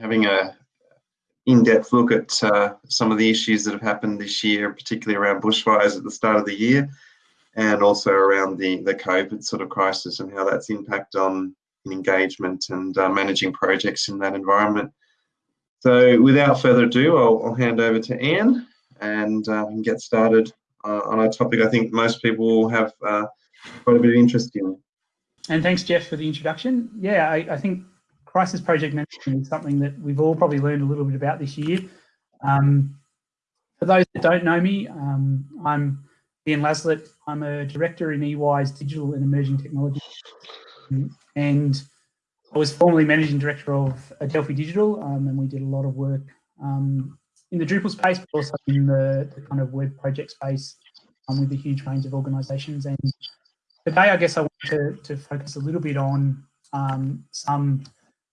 having a in-depth look at uh, some of the issues that have happened this year, particularly around bushfires at the start of the year, and also around the, the COVID sort of crisis and how that's impact on engagement and uh, managing projects in that environment. So without further ado, I'll, I'll hand over to Anne and uh, get started uh, on a topic I think most people will have uh, quite a bit of interest in. And thanks, Jeff, for the introduction. Yeah, I, I think crisis project management is something that we've all probably learned a little bit about this year. Um, for those that don't know me, um, I'm Ian Laslett. I'm a director in EY's Digital and Emerging Technology. And I was formerly managing director of Adelphi Digital, um, and we did a lot of work um, in the Drupal space, but also in the, the kind of web project space um, with a huge range of organisations. And today, I guess I want to, to focus a little bit on um, some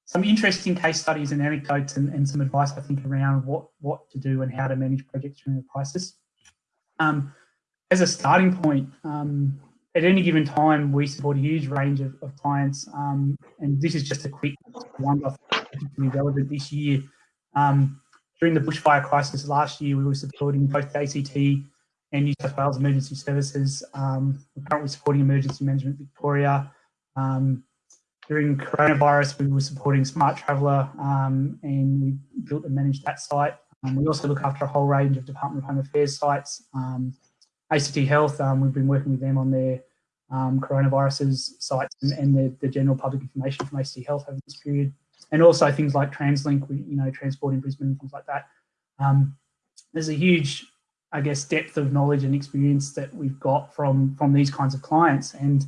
some interesting case studies and anecdotes and, and, some advice, I think, around what, what to do and how to manage projects during a crisis. Um, as a starting point, um, at any given time, we support a huge range of, of clients, um, and this is just a quick one, particularly relevant this year. Um, during the bushfire crisis last year, we were supporting both the ACT and New South Wales Emergency Services. Um, we're currently supporting Emergency Management Victoria. Um, during coronavirus, we were supporting Smart Traveller um, and we built and managed that site. Um, we also look after a whole range of Department of Home Affairs sites. Um, ACT Health, um, we've been working with them on their um, coronaviruses sites and, and the, the, general public information from ACT Health over this period. And also things like TransLink, we, you know, transport in Brisbane and things like that. Um, there's a huge, I guess, depth of knowledge and experience that we've got from, from these kinds of clients. And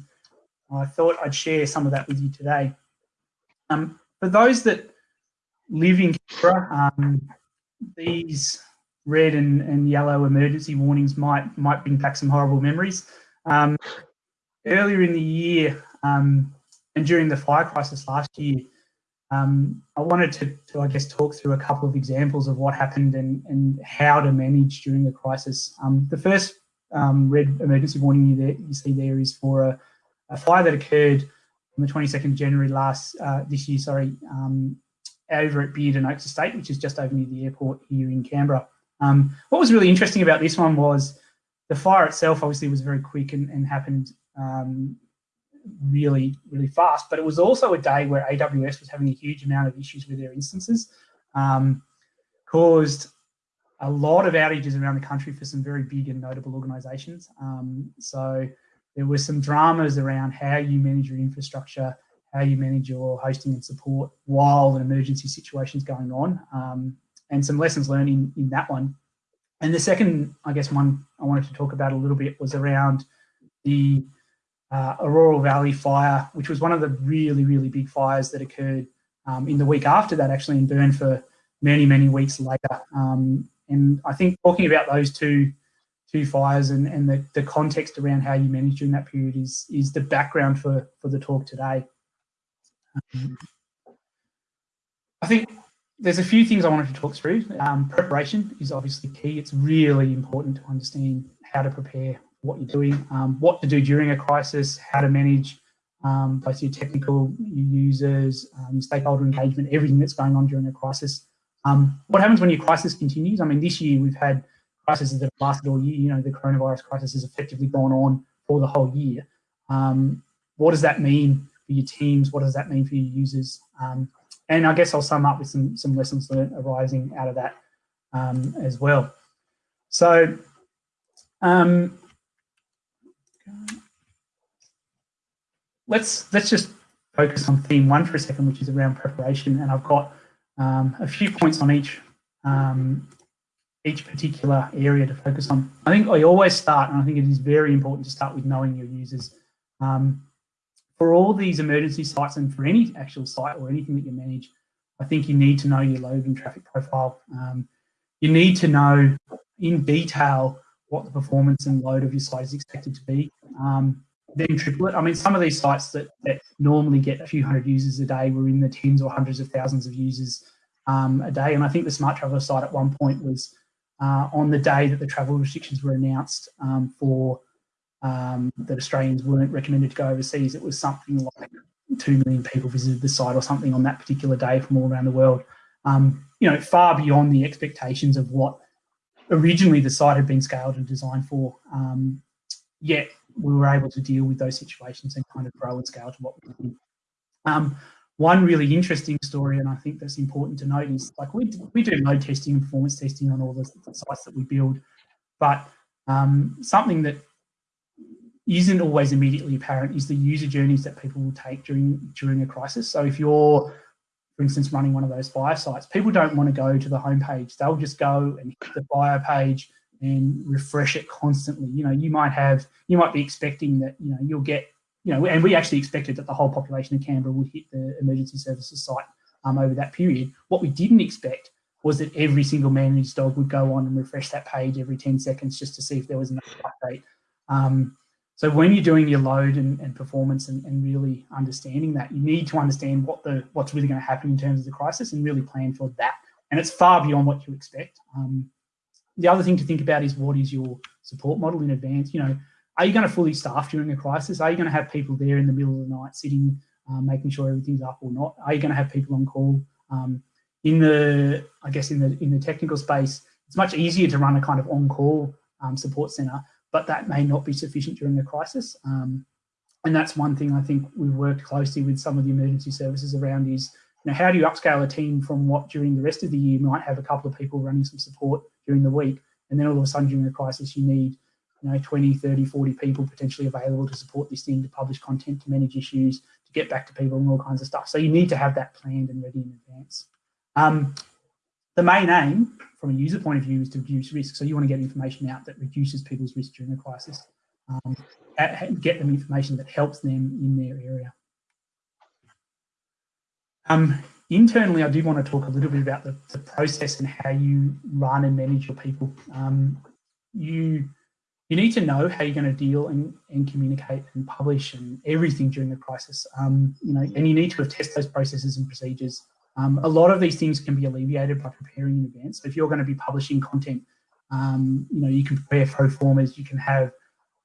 I thought I'd share some of that with you today. Um, for those that live in Canberra, um, these red and, and yellow emergency warnings might might bring back some horrible memories. Um, earlier in the year um, and during the fire crisis last year, um, I wanted to, to, I guess, talk through a couple of examples of what happened and, and how to manage during a crisis. Um, the first red emergency warning you, there, you see there is for a, a, fire that occurred on the 22nd of January last uh, this year, sorry, um, over at Beard and Oaks Estate, which is just over near the airport here in Canberra. Um, what was really interesting about this one was the fire itself obviously was very quick and, and happened um, really, really fast, but it was also a day where AWS was having a huge amount of issues with their instances, um, caused a lot of outages around the country for some very big and notable organizations. Um, so there were some dramas around how you manage your infrastructure, how you manage your hosting and support while an emergency situation is going on. Um, and some lessons learned in, in that one. And the second, I guess, one I wanted to talk about a little bit was around the uh, Orroral Valley fire, which was one of the really, really big fires that occurred um, in the week after that, actually, and burned for many, many weeks later. Um, and I think talking about those two two fires and, and the, the context around how you manage during that period is is the background for, for the talk today. Um, I think there's a few things I wanted to talk through. Um, preparation is obviously key. It's really important to understand how to prepare what you're doing, um, what to do during a crisis, how to manage um, both your technical your users, um, stakeholder engagement, everything that's going on during a crisis. Um, what happens when your crisis continues? I mean, this year we've had crises that have lasted all year. You know, the coronavirus crisis has effectively gone on for the whole year. Um, what does that mean for your teams? What does that mean for your users? Um, and I guess I'll sum up with some, some lessons learned arising out of that um, as well. So um, let's let's just focus on theme one for a second, which is around preparation. And I've got um, a few points on each um, each particular area to focus on. I think I always start, and I think it is very important to start with knowing your users. Um, for all these emergency sites and for any actual site or anything that you manage, I think you need to know your load and traffic profile. Um, you need to know in detail what the performance and load of your site is expected to be. Um, then triple it. I mean, some of these sites that, that normally get a few hundred users a day were in the tens or hundreds of thousands of users um, a day. And I think the Smart Traveller site at one point was uh, on the day that the travel restrictions were announced um, for um, that Australians weren't recommended to go overseas, it was something like 2 million people visited the site or something on that particular day from all around the world. um, you know, far beyond the expectations of what originally the site had been scaled and designed for. Um, yet we were able to deal with those situations and kind of grow and scale to what we did. One really interesting story, and I think that's important to note, is like we, we do load testing and performance testing on all the sites that we build, but um, something that isn't always immediately apparent is the user journeys that people will take during during a crisis. So if you're, for instance, running one of those fire sites, people don't want to go to the homepage. They'll just go and hit the fire page and refresh it constantly. You know, you might have, you might be expecting that, you know, you'll get, you know, and we actually expected that the whole population of Canberra would hit the emergency services site um, over that period. What we didn't expect was that every single managed dog would go on and refresh that page every 10 seconds just to see if there was another update. Um, so when you're doing your load and, and performance and, and, really understanding that, you need to understand what the what's really going to happen in terms of the crisis and really plan for that. And it's far beyond what you expect. Um, the other thing to think about is what is your support model in advance? You know, are you going to fully staff during a crisis? Are you going to have people there in the middle of the night sitting, um, making sure everything's up or not? Are you going to have people on call? Um, in the, I guess in the in the technical space, it's much easier to run a kind of on-call um, support center but that may not be sufficient during a crisis. Um, and that's one thing I think we've worked closely with some of the emergency services around is, you know, how do you upscale a team from what during the rest of the year might have a couple of people running some support during the week, and then all of a sudden during a crisis you need, you know, 20, 30, 40 people potentially available to support this thing, to publish content, to manage issues, to get back to people and all kinds of stuff. So you need to have that planned and ready in advance. Um, the main aim from a user point of view is to reduce risk. So you want to get information out that reduces people's risk during a crisis, um, get them information that helps them in their area. Um, internally, I do want to talk a little bit about the, the, process and how you run and manage your people. Um, you you need to know how you're going to deal and, and communicate and publish and everything during the crisis. Um, you know, and you need to test those processes and procedures um, a lot of these things can be alleviated by preparing in advance. So if you're going to be publishing content, um, you know, you can prepare pro formas, you can have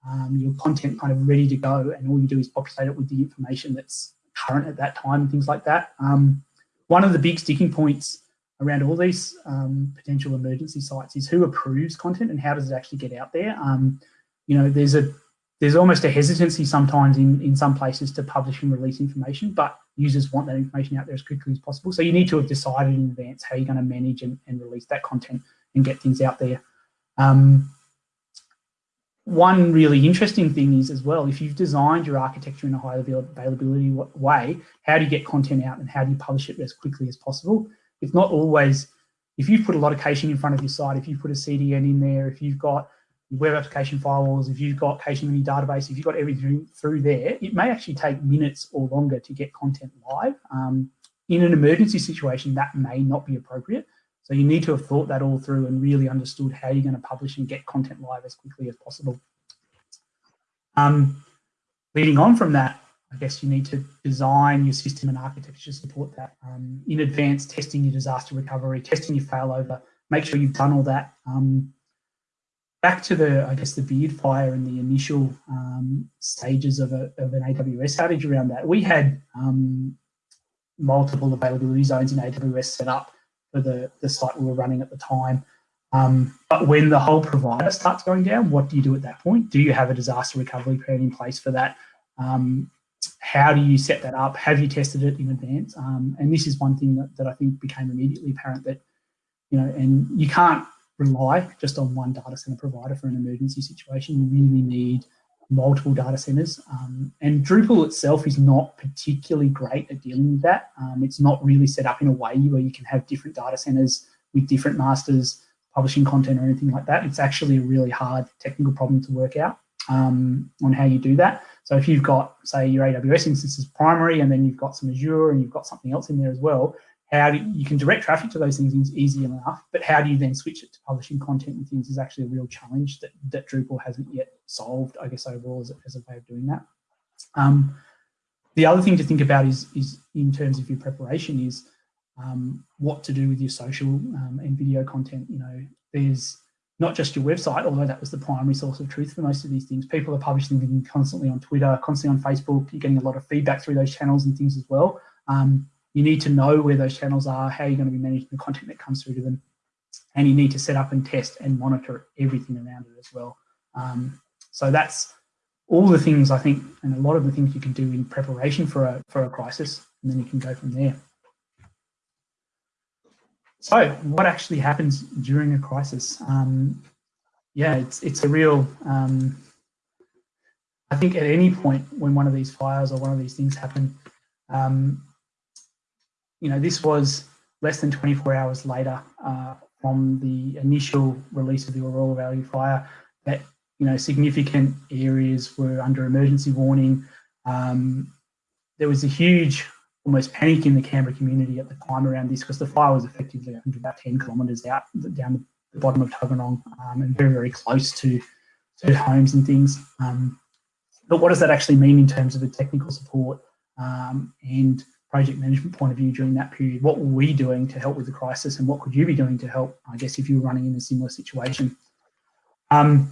um, your content kind of ready to go, and all you do is populate it with the information that's current at that time and things like that. Um, one of the big sticking points around all these um, potential emergency sites is who approves content and how does it actually get out there. Um, you know, there's a there's almost a hesitancy sometimes in, in some places to publish and release information, but users want that information out there as quickly as possible. So you need to have decided in advance how you're going to manage and, and release that content and get things out there. Um, one really interesting thing is as well, if you've designed your architecture in a high availability way, how do you get content out and how do you publish it as quickly as possible? It's not always, if you put a lot of caching in front of your site, if you put a CDN in there, if you've got web application firewalls, if you've got caching in your database, if you've got everything through there, it may actually take minutes or longer to get content live. Um, in an emergency situation, that may not be appropriate. So you need to have thought that all through and really understood how you're going to publish and get content live as quickly as possible. Um, leading on from that, I guess you need to design your system and architecture to support that. Um, in advance, testing your disaster recovery, testing your failover, make sure you've done all that. Um, back to the, I guess, the beard fire and the initial um, stages of, a, of, an AWS outage around that, we had um, multiple availability zones in AWS set up for the, the site we were running at the time. Um, but when the whole provider starts going down, what do you do at that point? Do you have a disaster recovery plan in place for that? Um, how do you set that up? Have you tested it in advance? Um, and this is one thing that, that I think became immediately apparent that, you know, and you can't rely just on one data center provider for an emergency situation. You really need multiple data centers. Um, and Drupal itself is not particularly great at dealing with that. Um, it's not really set up in a way where you can have different data centers with different masters publishing content or anything like that. It's actually a really hard technical problem to work out um, on how you do that. So if you've got, say, your AWS instance is primary and then you've got some Azure and you've got something else in there as well, how do you, can direct traffic to those things is easy enough, but how do you then switch it to publishing content and things is actually a real challenge that, that Drupal hasn't yet solved, I guess, overall as a, as a way of doing that. Um, the other thing to think about is, is in terms of your preparation is um, what to do with your social um, and video content. You know, there's not just your website, although that was the primary source of truth for most of these things. People are publishing them constantly on Twitter, constantly on Facebook. You're getting a lot of feedback through those channels and things as well. Um, you need to know where those channels are, how you're going to be managing the content that comes through to them, and you need to set up and test and monitor everything around it as well. Um, so that's all the things I think, and a lot of the things you can do in preparation for a, for a crisis, and then you can go from there. So what actually happens during a crisis? Um, yeah, it's, it's a real, um, I think at any point when one of these fires or one of these things happen, um, you know, this was less than 24 hours later uh, from the initial release of the Orroral Valley fire that you know, significant areas were under emergency warning. Um, there was a huge, almost panic in the Canberra community at the time around this because the fire was effectively about 10 kilometres out down the bottom of Tuggeranong um, and very, very close to, to homes and things. Um, but what does that actually mean in terms of the technical support um, and project management point of view during that period? What were we doing to help with the crisis and what could you be doing to help, I guess, if you were running in a similar situation? Um,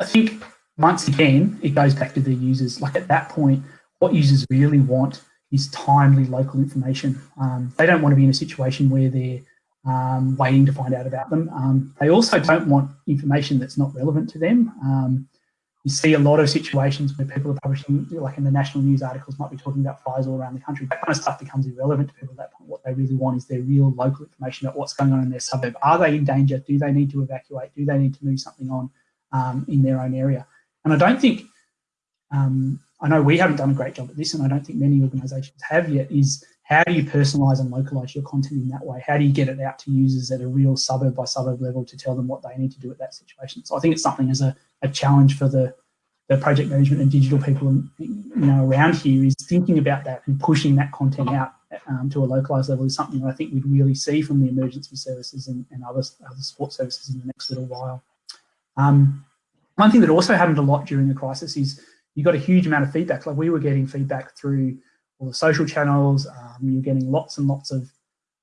I think once again, it goes back to the users. Like at that point, what users really want is timely local information. Um, they don't want to be in a situation where they're um, waiting to find out about them. Um, they also don't want information that's not relevant to them. Um, you see a lot of situations where people are publishing, like in the national news articles, might be talking about fires all around the country. That kind of stuff becomes irrelevant to people at that point. What they really want is their real local information about what's going on in their suburb. Are they in danger? Do they need to evacuate? Do they need to move something on? um, in their own area. And I don't think, um, I know we haven't done a great job at this, and I don't think many organisations have yet, is how do you personalise and localise your content in that way? How do you get it out to users at a real suburb by suburb level to tell them what they need to do at that situation? So I think it's something as a, a challenge for the, the project management and digital people you know, around here is thinking about that and pushing that content out um, to a localised level is something I think we'd really see from the emergency services and, and other, other support services in the next little while. Um, one thing that also happened a lot during the crisis is you got a huge amount of feedback. Like we were getting feedback through all the social channels. Um, you're getting lots and lots of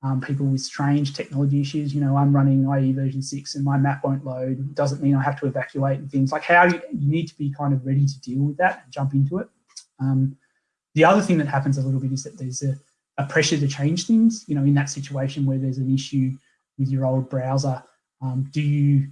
um, people with strange technology issues. You know, I'm running IE version six and my map won't load. Doesn't mean I have to evacuate and things like how you, you need to be kind of ready to deal with that and jump into it. Um, the other thing that happens a little bit is that there's a, a, pressure to change things. You know, in that situation where there's an issue with your old browser, um, do you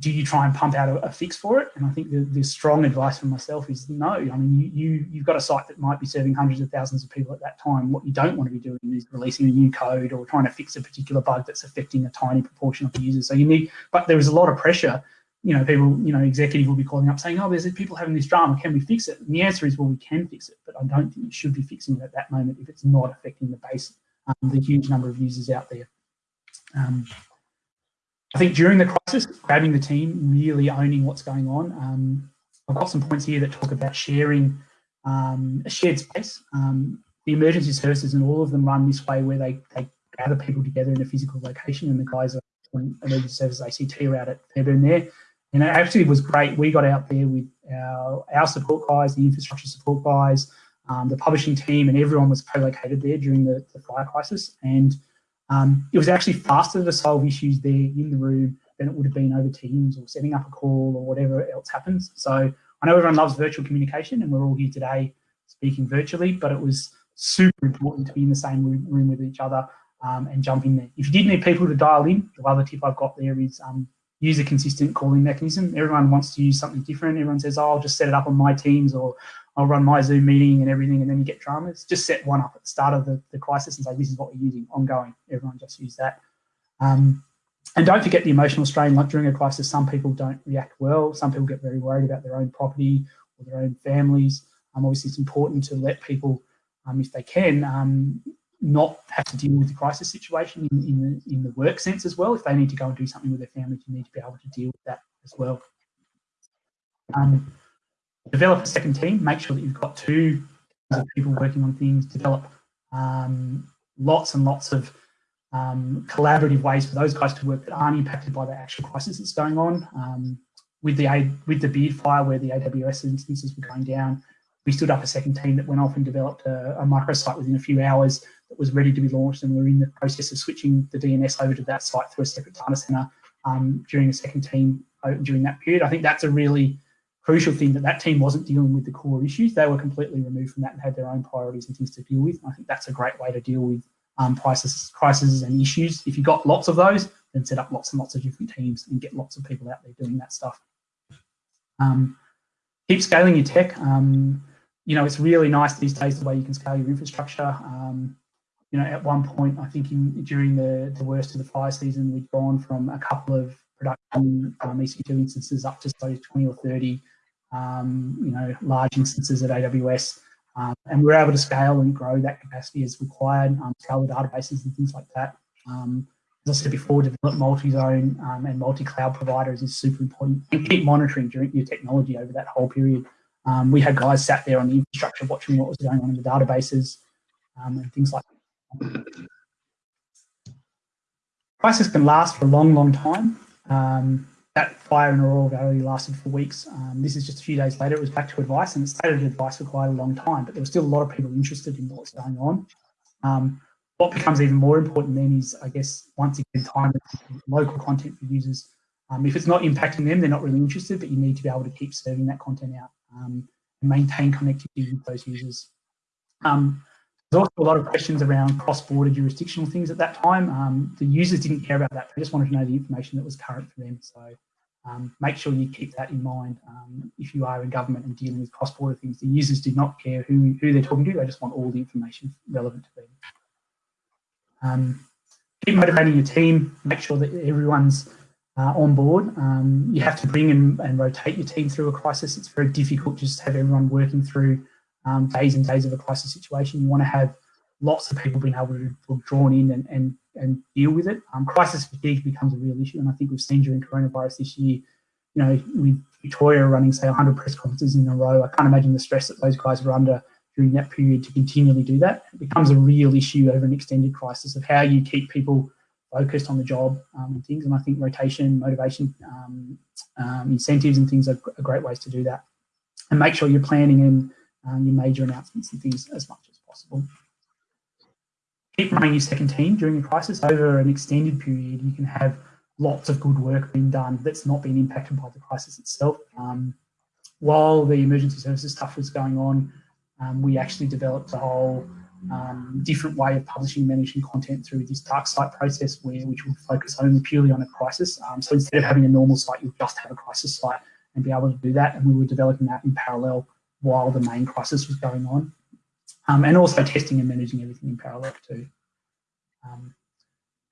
do you try and pump out a, a, fix for it? And I think the, the strong advice from myself is no. I mean, you, you, you've got a site that might be serving hundreds of thousands of people at that time. What you don't want to be doing is releasing a new code or trying to fix a particular bug that's affecting a tiny proportion of the users. So you need, but there is a lot of pressure. You know, people, you know, executive will be calling up saying, oh, there's people having this drama. Can we fix it? And the answer is, well, we can fix it, but I don't think you should be fixing it at that moment if it's not affecting the base, um, the huge number of users out there. Um, I think during the crisis, grabbing the team, really owning what's going on. Um, I've got some points here that talk about sharing um, a shared space. Um, the emergency services and all of them run this way where they, they gather people together in a physical location and the guys are emergency services ACT are out at Fairbairn there. And it actually was great. We got out there with our, our support guys, the infrastructure support guys, um, the publishing team, and everyone was co-located there during the, the fire crisis. And um, it was actually faster to solve issues there in the room than it would have been over Teams or setting up a call or whatever else happens. So I know everyone loves virtual communication and we're all here today speaking virtually, but it was super important to be in the same room, with each other um, and jump in there. If you did need people to dial in, the other tip I've got there is um, use a consistent calling mechanism. Everyone wants to use something different. Everyone says, oh, I'll just set it up on my Teams or I'll run my Zoom meeting and everything, and then you get dramas. Just set one up at the start of the, the crisis and say, this is what we're using ongoing. Everyone just use that. Um, and don't forget the emotional strain. Like during a crisis, some people don't react well. Some people get very worried about their own property or their own families. Um, obviously, it's important to let people, um, if they can, um, not have to deal with the crisis situation in, in, the, in the work sense as well. If they need to go and do something with their family, you need to be able to deal with that as well. Um, develop a second team, make sure that you've got two people working on things, develop um, lots and lots of um, collaborative ways for those guys to work that aren't impacted by the actual crisis that's going on. Um, with the a with the beard fire where the AWS instances were going down, we stood up a second team that went off and developed a, a microsite within a few hours that was ready to be launched and we're in the process of switching the DNS over to that site through a separate data center um, during a second team uh, during that period. I think that's a really crucial thing that that team wasn't dealing with the core issues. They were completely removed from that and had their own priorities and things to deal with. I think that's a great way to deal with um, crises, crises and issues. If you've got lots of those, then set up lots and lots of different teams and get lots of people out there doing that stuff. Um, keep scaling your tech. Um, you know, it's really nice these days the way you can scale your infrastructure. Um, you know, at one point, I think in, during the, the worst of the fire season, we'd gone from a couple of production um, EC2 instances up to say 20 or 30, um, you know, large instances at AWS. Um, and we're able to scale and grow that capacity as required, um, scale the databases and things like that. Um, as I said before, develop multi-zone um, and multi-cloud providers is super important. And keep monitoring during your technology over that whole period. Um, we had guys sat there on the infrastructure watching what was going on in the databases and things like that. Crisis can last for a long, long time. That fire in Orroral Valley lasted for weeks. Um, this is just a few days later. It was back to advice, and it stayed at advice for quite a long time. But there was still a lot of people interested in what's going on. Um, what becomes even more important then is, I guess, once again, time local content for users. Um, if it's not impacting them, they're not really interested, but you need to be able to keep serving that content out um, and maintain connectivity with those users. Um, there's also a lot of questions around cross-border jurisdictional things at that time. Um, the users didn't care about that. They just wanted to know the information that was current for them. So um, make sure you keep that in mind um, if you are in government and dealing with cross-border things. The users did not care who, who they're talking to. They just want all the information relevant to them. Um, keep motivating your team. Make sure that everyone's uh, on board. Um, you have to bring and, and, rotate your team through a crisis. It's very difficult just to have everyone working through um, days and days of a crisis situation. You want to have lots of people being able to be drawn in and, and, and deal with it. Um, crisis fatigue becomes a real issue, and I think we've seen during coronavirus this year, you know, with Victoria running, say, 100 press conferences in a row, I can't imagine the stress that those guys were under during that period to continually do that. It becomes a real issue over an extended crisis of how you keep people focused on the job um, and things. And I think rotation, motivation, um, um, incentives and things are, are, great ways to do that. And make sure you're planning in um, your major announcements and things as much as possible. Keep running your second team during a crisis. Over an extended period, you can have lots of good work being done that's not being impacted by the crisis itself. Um, while the emergency services stuff was going on, um, we actually developed a whole um, different way of publishing managing content through this dark site process where which will focus only purely on a crisis. Um, so instead of having a normal site, you'll just have a crisis site and be able to do that. And we were developing that in parallel while the main crisis was going on. Um, and also testing and managing everything in parallel too. Um,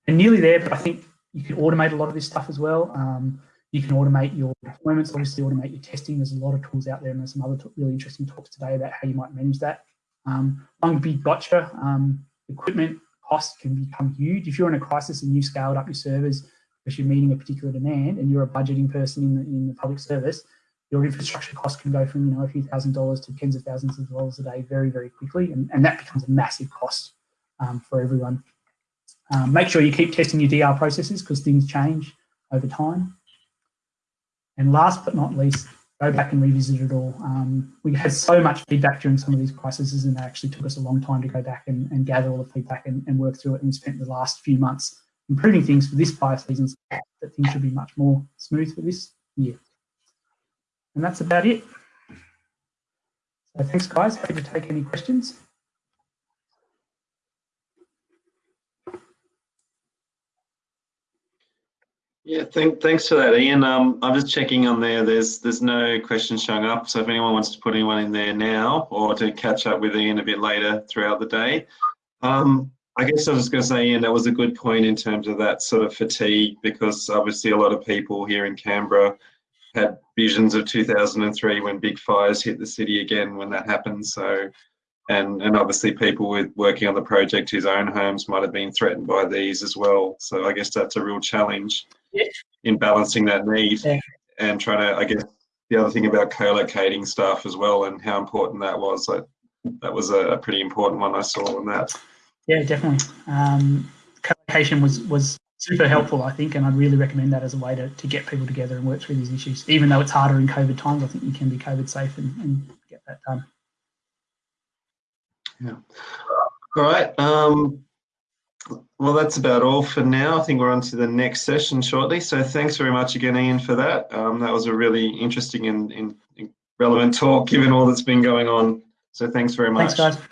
and nearly there, but I think you can automate a lot of this stuff as well. Um, you can automate your deployments, obviously automate your testing. There's a lot of tools out there and there's some other really interesting talks today about how you might manage that. Um, one big gotcha, um, equipment costs can become huge. If you're in a crisis and you scaled up your servers because you're meeting a particular demand and you're a budgeting person in the, in the public service, your infrastructure costs can go from you know a few thousand dollars to tens of thousands of dollars a day very, very quickly. And, and that becomes a massive cost um, for everyone. Um, make sure you keep testing your DR processes because things change over time. And last but not least, go back and revisit it all. Um, we had so much feedback during some of these crises and it actually took us a long time to go back and, and gather all the feedback and, and, work through it. And we spent the last few months improving things for this fire season so that things should be much more smooth for this year. And that's about it. So thanks guys, happy to take any questions. Yeah, thank, thanks for that, Ian. Um, I'm just checking on there. There's there's no questions showing up. So if anyone wants to put anyone in there now or to catch up with Ian a bit later throughout the day, um, I guess I was going to say, Ian, that was a good point in terms of that sort of fatigue because obviously a lot of people here in Canberra had visions of 2003 when big fires hit the city again when that happened. So, and and obviously people with working on the project whose own homes might have been threatened by these as well. So I guess that's a real challenge in balancing that need yeah. and trying to, I guess, the other thing about co-locating stuff as well and how important that was. Like, that was a, a pretty important one I saw on that. Yeah, definitely. Um, co-location was was super helpful, I think, and I'd really recommend that as a way to, to get people together and work through these issues. Even though it's harder in COVID times, I think you can be COVID safe and, and get that done. Yeah. All right. Um, Well, that's about all for now. I think we're on to the next session shortly. So thanks very much again, Ian, for that. Um, that was a really interesting and, and relevant talk given all that's been going on. So thanks very much. Thanks, guys.